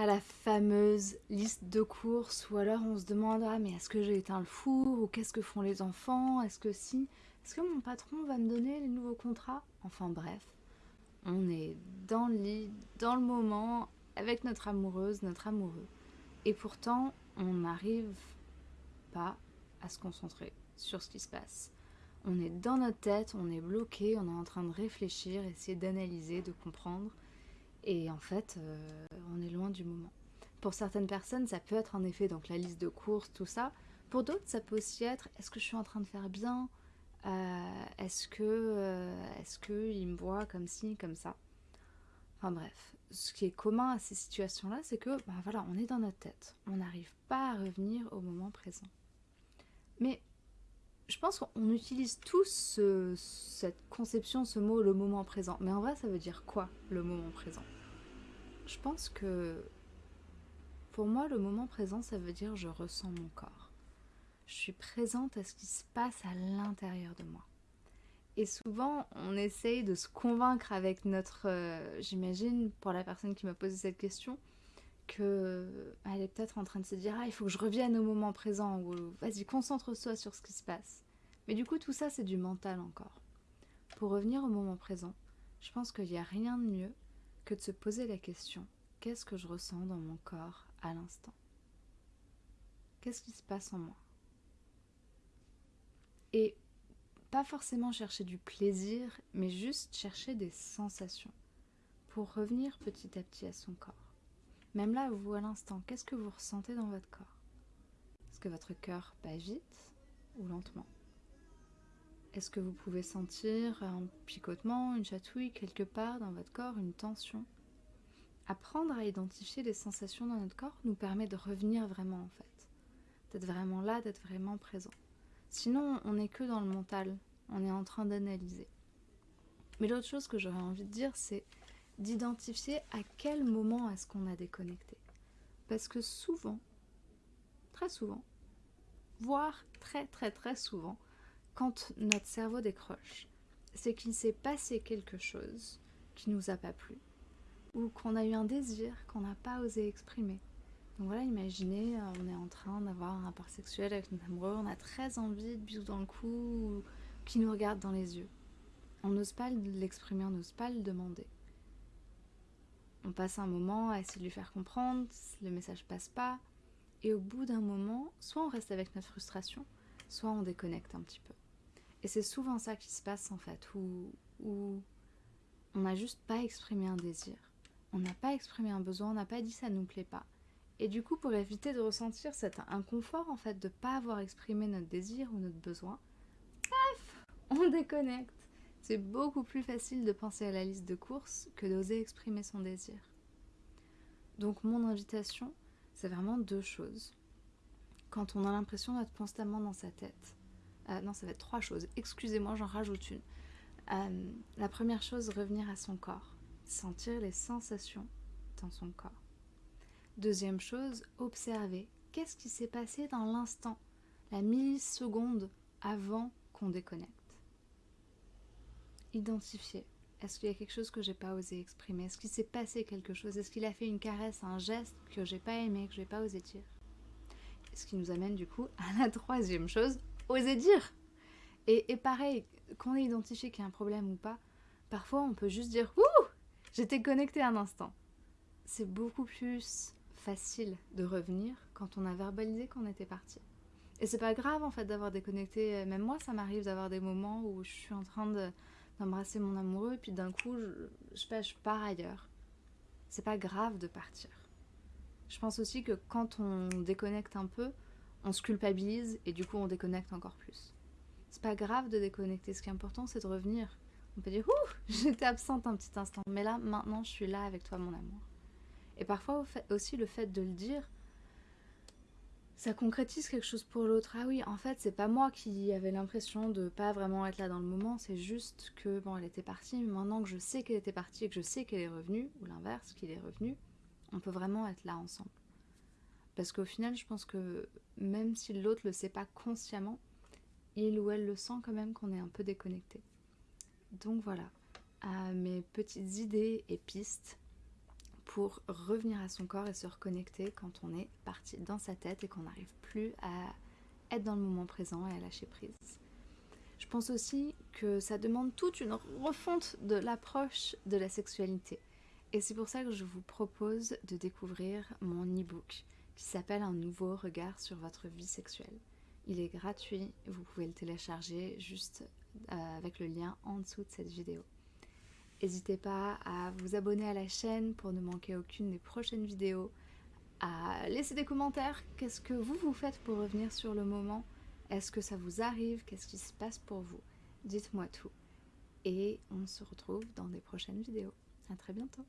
à la fameuse liste de courses ou alors on se demande ah mais est-ce que j'ai éteint le four ou qu'est-ce que font les enfants? Est-ce que si? Est-ce que mon patron va me donner les nouveaux contrats? Enfin bref, on est dans le lit, dans le moment, avec notre amoureuse, notre amoureux. Et pourtant, on n'arrive pas à se concentrer sur ce qui se passe. On est dans notre tête, on est bloqué, on est en train de réfléchir, essayer d'analyser, de comprendre. Et en fait, euh, on est loin du moment. Pour certaines personnes, ça peut être en effet donc la liste de courses, tout ça. Pour d'autres, ça peut aussi être est-ce que je suis en train de faire bien? Euh, Est-ce que, euh, est-ce que il me voit comme ci, comme ça? Enfin bref, ce qui est commun à ces situations-là, c'est que ben voilà, on est dans notre tête. On n'arrive pas à revenir au moment présent. Mais je pense qu'on utilise tous cette conception, ce mot, le moment présent. Mais en vrai, ça veut dire quoi, le moment présent? Je pense que pour moi, le moment présent, ça veut dire je ressens mon corps. Je suis présente à ce qui se passe à l'intérieur de moi. Et souvent, on essaye de se convaincre avec notre... Euh, j'imagine, pour la personne qui m'a posé cette question, qu'elle est peut-être en train de se dire « Ah, il faut que je revienne au moment présent » ou « Vas-y, concentre-toi sur ce qui se passe ». Mais du coup, tout ça, c'est du mental encore. Pour revenir au moment présent, je pense qu'il n'y a rien de mieux que de se poser la question « Qu'est-ce que je ressens dans mon corps à l'instant? Qu'est-ce qui se passe en moi ?» Et pas forcément chercher du plaisir, mais juste chercher des sensations pour revenir petit à petit à son corps. Même là, vous à l'instant, qu'est-ce que vous ressentez dans votre corps? Est-ce que votre cœur bat vite ou lentement? Est-ce que vous pouvez sentir un picotement, une chatouille quelque part dans votre corps, une tension? Apprendre à identifier les sensations dans notre corps nous permet de revenir vraiment en fait, d'être vraiment là, d'être vraiment présent. Sinon, on n'est que dans le mental, on est en train d'analyser. Mais l'autre chose que j'aurais envie de dire, c'est d'identifier à quel moment est-ce qu'on a déconnecté. Parce que souvent, très souvent, voire très très très souvent, quand notre cerveau décroche, c'est qu'il s'est passé quelque chose qui nous a pas plu, ou qu'on a eu un désir qu'on n'a pas osé exprimer. Donc voilà, imaginez, euh, on est en train d'avoir un rapport sexuel avec notre amoureux, on a très envie de bisous dans le cou, qui nous regarde dans les yeux. On n'ose pas l'exprimer, on n'ose pas le demander on passe un moment à essayer de lui faire comprendre, le message passe pas, et au bout d'un moment, soit on reste avec notre frustration, soit on déconnecte un petit peu. Et c'est souvent ça qui se passe en fait, où, on n'a juste pas exprimé un désir, on n'a pas exprimé un besoin, on n'a pas dit ça nous plaît pas. Et du coup, pour éviter de ressentir cet inconfort en fait de pas avoir exprimé notre désir ou notre besoin, paf, on déconnecte. C'est beaucoup plus facile de penser à la liste de courses que d'oser exprimer son désir. Donc mon invitation, c'est vraiment deux choses. Quand on a l'impression d'être constamment dans sa tête, euh, non ça va être trois choses, excusez-moi j'en rajoute une. Euh, la première chose, revenir à son corps, sentir les sensations dans son corps. Deuxième chose, observer qu'est-ce qui s'est passé dans l'instant, la milliseconde avant qu'on déconnecte? Identifier. Est-ce qu'il y a quelque chose que j'ai pas osé exprimer? Est-ce qu'il s'est passé quelque chose? Est-ce qu'il a fait une caresse, un geste que j'ai pas aimé, que j'ai pas osé dire? Ce qui nous amène du coup à la troisième chose, oser dire et, et pareil, qu'on ait identifié qu'il y a un problème ou pas, parfois on peut juste dire « Ouh J'étais connecté un instant !» C'est beaucoup plus facile de revenir quand on a verbalisé qu'on était parti. Et c'est pas grave en fait d'avoir déconnecté, même moi ça m'arrive d'avoir des moments où je suis en train de d'embrasser mon amoureux, et puis d'un coup, je, je, je pars ailleurs. C'est pas grave de partir. Je pense aussi que quand on déconnecte un peu, on se culpabilise et du coup on déconnecte encore plus. C'est pas grave de déconnecter, ce qui est important c'est de revenir. On peut dire Ouh, j'étais absente un petit instant, mais là maintenant je suis là avec toi mon amour. Et parfois aussi le fait de le dire, ça concrétise quelque chose pour l'autre. Ah oui, en fait, c'est pas moi qui avais l'impression de pas vraiment être là dans le moment, c'est juste que, bon, elle était partie, mais maintenant que je sais qu'elle était partie et que je sais qu'elle est revenue, ou l'inverse, qu'il est revenu, on peut vraiment être là ensemble. Parce qu'au final, je pense que même si l'autre le sait pas consciemment, il ou elle le sent quand même qu'on est un peu déconnecté. Donc voilà, à mes petites idées et pistes pour revenir à son corps et se reconnecter quand on est parti dans sa tête et qu'on n'arrive plus à être dans le moment présent et à lâcher prise. Je pense aussi que ça demande toute une refonte de l'approche de la sexualité. Et c'est pour ça que je vous propose de découvrir mon e-book qui s'appelle Un nouveau regard sur votre vie sexuelle. Il est gratuit, vous pouvez le télécharger juste euh, avec le lien en dessous de cette vidéo. N'hésitez pas à vous abonner à la chaîne pour ne manquer aucune des prochaines vidéos, à laisser des commentaires, qu'est-ce que vous vous faites pour revenir sur le moment, est-ce que ça vous arrive, qu'est-ce qui se passe pour vous, dites-moi tout. Et on se retrouve dans des prochaines vidéos. À très bientôt